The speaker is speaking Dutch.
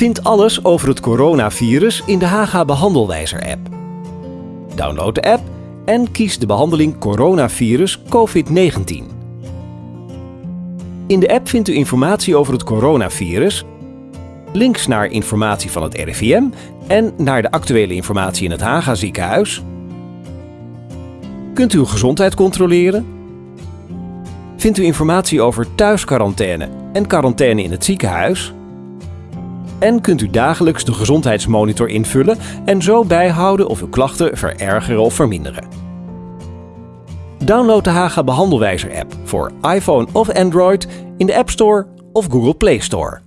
Vind alles over het coronavirus in de Haga Behandelwijzer-app. Download de app en kies de behandeling coronavirus COVID-19. In de app vindt u informatie over het coronavirus, links naar informatie van het RIVM en naar de actuele informatie in het Haga ziekenhuis. Kunt u uw gezondheid controleren? Vindt u informatie over thuisquarantaine en quarantaine in het ziekenhuis? En kunt u dagelijks de gezondheidsmonitor invullen en zo bijhouden of uw klachten verergeren of verminderen. Download de Haga Behandelwijzer app voor iPhone of Android in de App Store of Google Play Store.